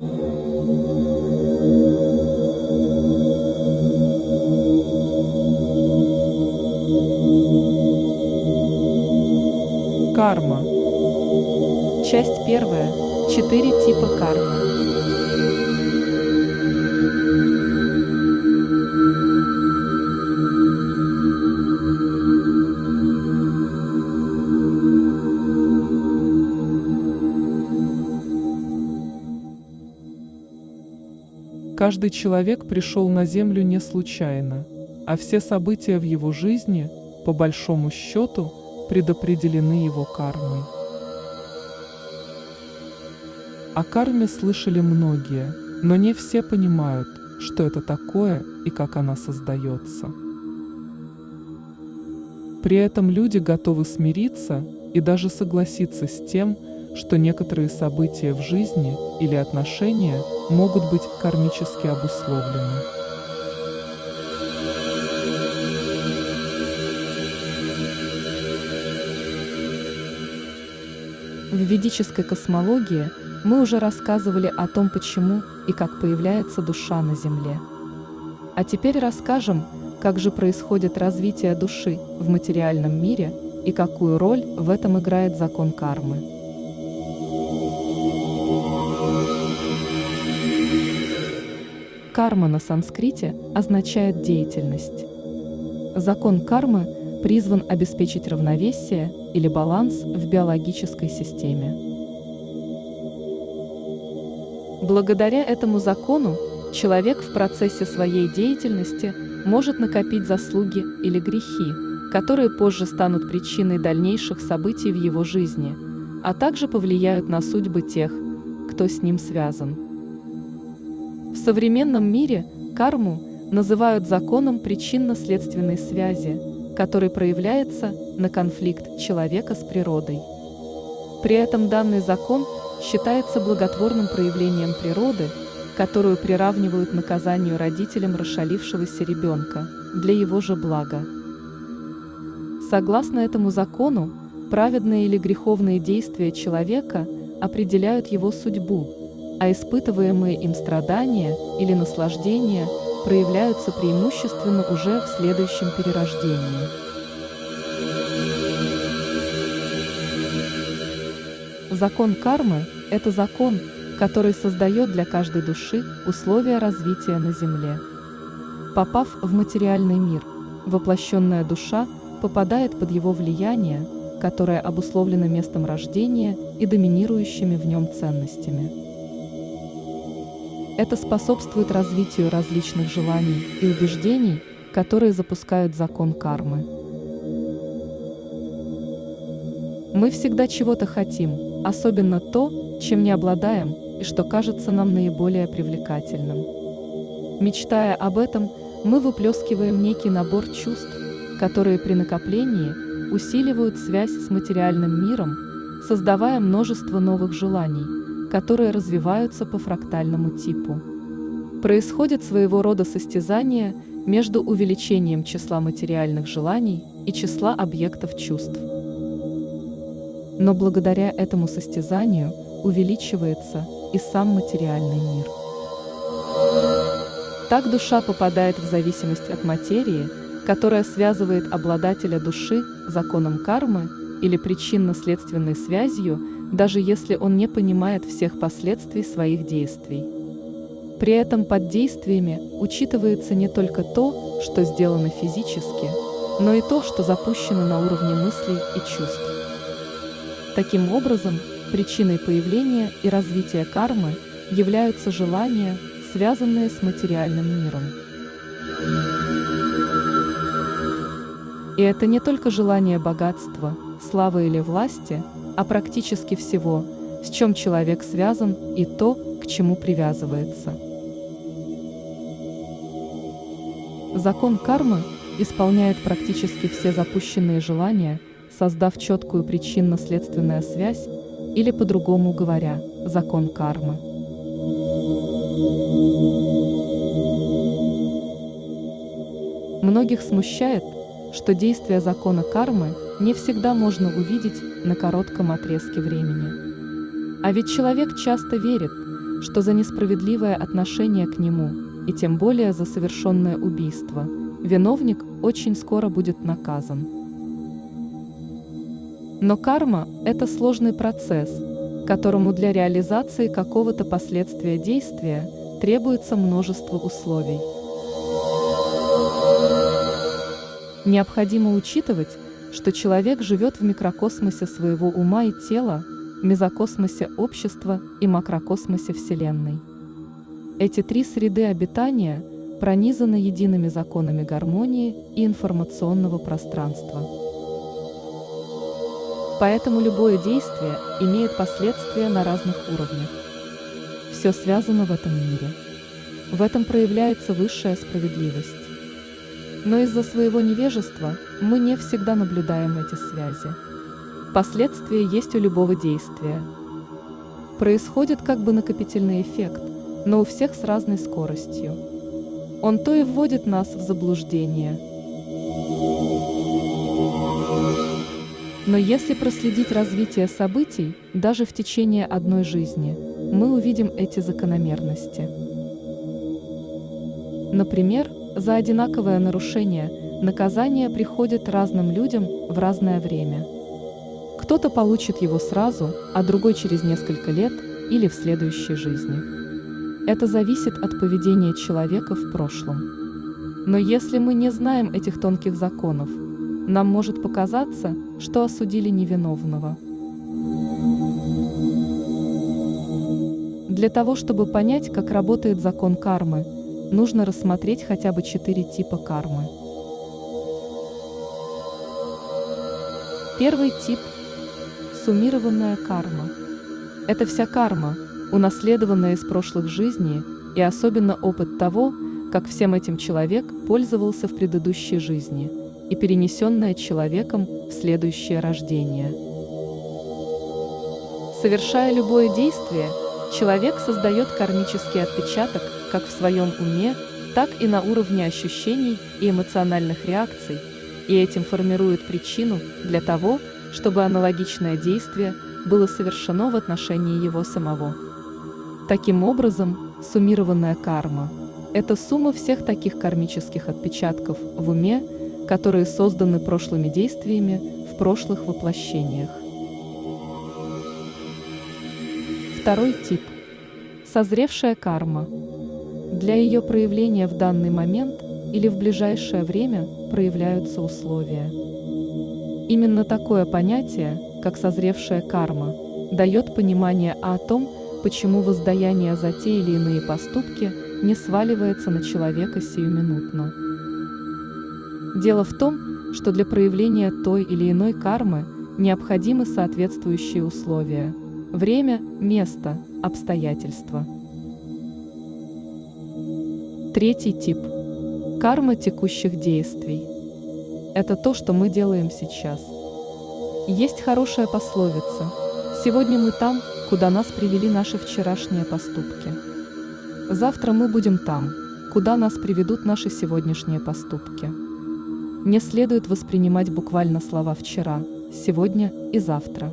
Карма. Часть первая. Четыре типа кармы. Каждый человек пришел на Землю не случайно, а все события в его жизни, по большому счету, предопределены его кармой. О карме слышали многие, но не все понимают, что это такое и как она создается. При этом люди готовы смириться и даже согласиться с тем, что некоторые события в жизни или отношения могут быть кармически обусловлены. В ведической космологии мы уже рассказывали о том, почему и как появляется душа на Земле. А теперь расскажем, как же происходит развитие души в материальном мире и какую роль в этом играет закон кармы. Карма на санскрите означает деятельность. Закон кармы призван обеспечить равновесие или баланс в биологической системе. Благодаря этому закону человек в процессе своей деятельности может накопить заслуги или грехи, которые позже станут причиной дальнейших событий в его жизни, а также повлияют на судьбы тех, кто с ним связан. В современном мире карму называют законом причинно-следственной связи, который проявляется на конфликт человека с природой. При этом данный закон считается благотворным проявлением природы, которую приравнивают наказанию родителям расшалившегося ребенка для его же блага. Согласно этому закону, праведные или греховные действия человека определяют его судьбу, а испытываемые им страдания или наслаждения проявляются преимущественно уже в следующем перерождении. Закон кармы – это закон, который создает для каждой души условия развития на Земле. Попав в материальный мир, воплощенная душа попадает под его влияние, которое обусловлено местом рождения и доминирующими в нем ценностями. Это способствует развитию различных желаний и убеждений, которые запускают закон кармы. Мы всегда чего-то хотим, особенно то, чем не обладаем и что кажется нам наиболее привлекательным. Мечтая об этом, мы выплескиваем некий набор чувств, которые при накоплении усиливают связь с материальным миром, создавая множество новых желаний – которые развиваются по фрактальному типу. Происходит своего рода состязание между увеличением числа материальных желаний и числа объектов чувств. Но благодаря этому состязанию увеличивается и сам материальный мир. Так душа попадает в зависимость от материи, которая связывает обладателя души законом кармы или причинно-следственной связью даже если он не понимает всех последствий своих действий. При этом под действиями учитывается не только то, что сделано физически, но и то, что запущено на уровне мыслей и чувств. Таким образом, причиной появления и развития кармы являются желания, связанные с материальным миром. И это не только желание богатства, славы или власти – а практически всего, с чем человек связан и то, к чему привязывается. Закон кармы исполняет практически все запущенные желания, создав четкую причинно-следственную связь, или по-другому говоря, закон кармы. Многих смущает, что действие закона кармы не всегда можно увидеть на коротком отрезке времени. А ведь человек часто верит, что за несправедливое отношение к нему, и тем более за совершенное убийство, виновник очень скоро будет наказан. Но карма – это сложный процесс, которому для реализации какого-то последствия действия требуется множество условий. Необходимо учитывать, что человек живет в микрокосмосе своего ума и тела, мезокосмосе общества и макрокосмосе Вселенной. Эти три среды обитания пронизаны едиными законами гармонии и информационного пространства. Поэтому любое действие имеет последствия на разных уровнях. Все связано в этом мире. В этом проявляется высшая справедливость. Но из-за своего невежества мы не всегда наблюдаем эти связи. Последствия есть у любого действия. Происходит как бы накопительный эффект, но у всех с разной скоростью. Он то и вводит нас в заблуждение. Но если проследить развитие событий, даже в течение одной жизни, мы увидим эти закономерности. Например, за одинаковое нарушение наказание приходит разным людям в разное время. Кто-то получит его сразу, а другой через несколько лет или в следующей жизни. Это зависит от поведения человека в прошлом. Но если мы не знаем этих тонких законов, нам может показаться, что осудили невиновного. Для того, чтобы понять, как работает закон кармы, нужно рассмотреть хотя бы четыре типа кармы. Первый тип – суммированная карма. Это вся карма, унаследованная из прошлых жизней, и особенно опыт того, как всем этим человек пользовался в предыдущей жизни, и перенесенная человеком в следующее рождение. Совершая любое действие, человек создает кармический отпечаток как в своем уме, так и на уровне ощущений и эмоциональных реакций, и этим формирует причину для того, чтобы аналогичное действие было совершено в отношении его самого. Таким образом, суммированная карма – это сумма всех таких кармических отпечатков в уме, которые созданы прошлыми действиями в прошлых воплощениях. Второй тип – созревшая карма – для ее проявления в данный момент или в ближайшее время проявляются условия. Именно такое понятие, как созревшая карма, дает понимание о том, почему воздаяние за те или иные поступки не сваливается на человека сиюминутно. Дело в том, что для проявления той или иной кармы необходимы соответствующие условия – время, место, обстоятельства – Третий тип – карма текущих действий. Это то, что мы делаем сейчас. Есть хорошая пословица «Сегодня мы там, куда нас привели наши вчерашние поступки». Завтра мы будем там, куда нас приведут наши сегодняшние поступки. Не следует воспринимать буквально слова «вчера», «сегодня» и «завтра».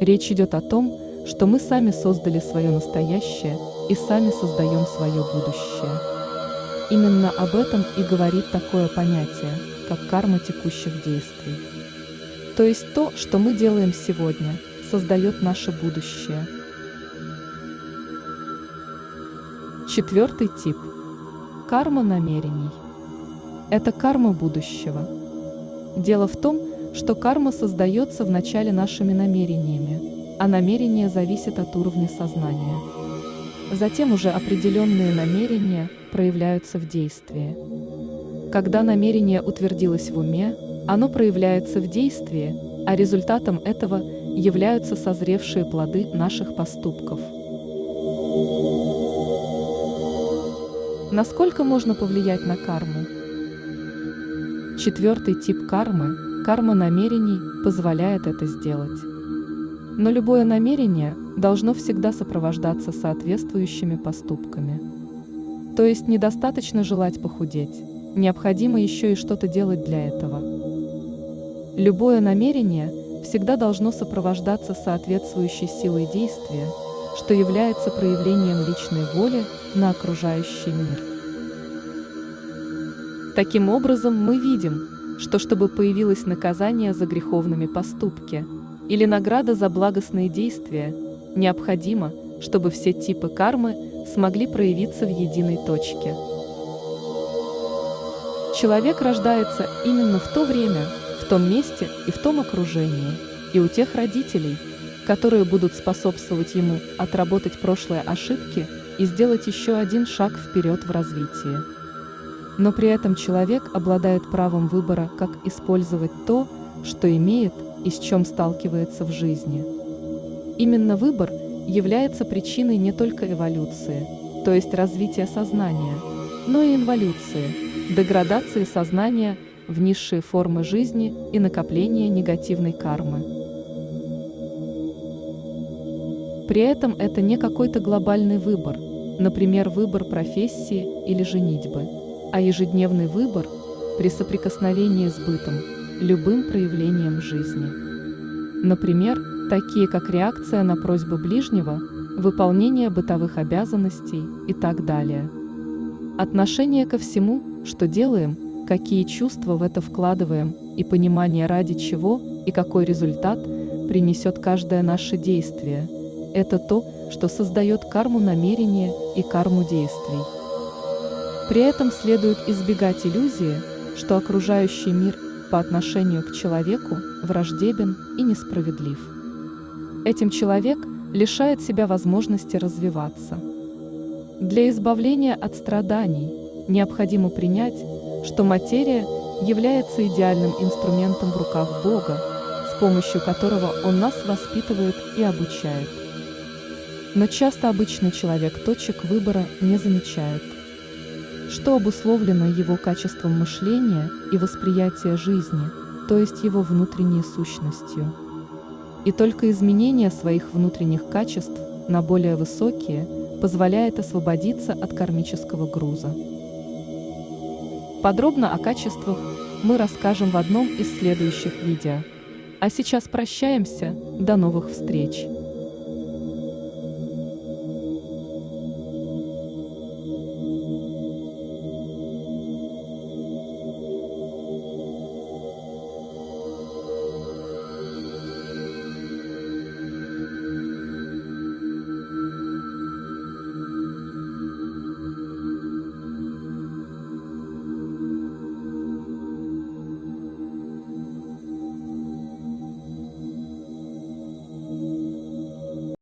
Речь идет о том, что мы сами создали свое настоящее и сами создаем свое будущее. Именно об этом и говорит такое понятие, как карма текущих действий. То есть то, что мы делаем сегодня, создает наше будущее. Четвертый тип – карма намерений. Это карма будущего. Дело в том, что карма создается вначале нашими намерениями, а намерение зависит от уровня сознания. Затем уже определенные намерения проявляются в действии. Когда намерение утвердилось в уме, оно проявляется в действии, а результатом этого являются созревшие плоды наших поступков. Насколько можно повлиять на карму? Четвертый тип кармы, карма намерений, позволяет это сделать. Но любое намерение должно всегда сопровождаться соответствующими поступками. То есть недостаточно желать похудеть, необходимо еще и что-то делать для этого. Любое намерение всегда должно сопровождаться соответствующей силой действия, что является проявлением личной воли на окружающий мир. Таким образом, мы видим, что чтобы появилось наказание за греховными поступки или награда за благостные действия, необходимо, чтобы все типы кармы смогли проявиться в единой точке. Человек рождается именно в то время, в том месте и в том окружении, и у тех родителей, которые будут способствовать ему отработать прошлые ошибки и сделать еще один шаг вперед в развитии. Но при этом человек обладает правом выбора, как использовать то, что имеет и с чем сталкивается в жизни. Именно выбор является причиной не только эволюции, то есть развития сознания, но и инволюции, деградации сознания в низшие формы жизни и накопления негативной кармы. При этом это не какой-то глобальный выбор, например, выбор профессии или женитьбы, а ежедневный выбор при соприкосновении с бытом, любым проявлением жизни. Например, такие как реакция на просьбы ближнего, выполнение бытовых обязанностей и так далее. Отношение ко всему, что делаем, какие чувства в это вкладываем и понимание ради чего и какой результат принесет каждое наше действие – это то, что создает карму намерения и карму действий. При этом следует избегать иллюзии, что окружающий мир по отношению к человеку враждебен и несправедлив. Этим человек лишает себя возможности развиваться. Для избавления от страданий необходимо принять, что материя является идеальным инструментом в руках Бога, с помощью которого Он нас воспитывает и обучает. Но часто обычный человек точек выбора не замечает, что обусловлено его качеством мышления и восприятия жизни, то есть его внутренней сущностью. И только изменение своих внутренних качеств на более высокие позволяет освободиться от кармического груза. Подробно о качествах мы расскажем в одном из следующих видео. А сейчас прощаемся, до новых встреч!